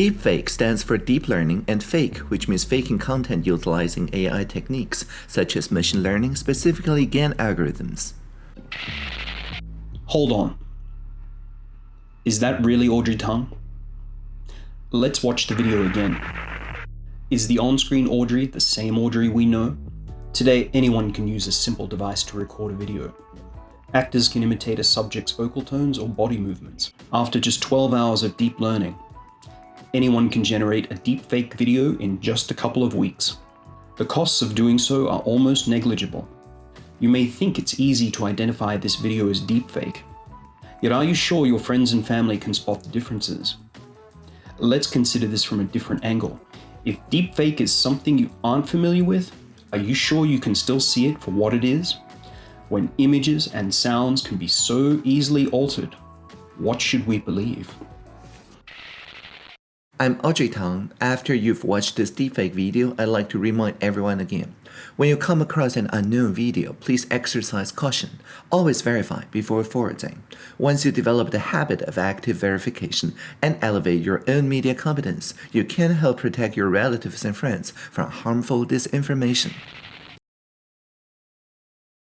Deepfake stands for deep learning and fake, which means faking content utilizing AI techniques, such as machine learning, specifically GAN algorithms. Hold on. Is that really Audrey Tang? Let's watch the video again. Is the on-screen Audrey the same Audrey we know? Today, anyone can use a simple device to record a video. Actors can imitate a subject's vocal tones or body movements. After just 12 hours of deep learning, anyone can generate a deepfake video in just a couple of weeks. The costs of doing so are almost negligible. You may think it's easy to identify this video as deepfake, yet are you sure your friends and family can spot the differences? Let's consider this from a different angle. If deepfake is something you aren't familiar with, are you sure you can still see it for what it is? When images and sounds can be so easily altered, what should we believe? I'm Audrey Tang. After you've watched this deepfake video, I'd like to remind everyone again. When you come across an unknown video, please exercise caution. Always verify before forwarding. Once you develop the habit of active verification and elevate your own media competence, you can help protect your relatives and friends from harmful disinformation.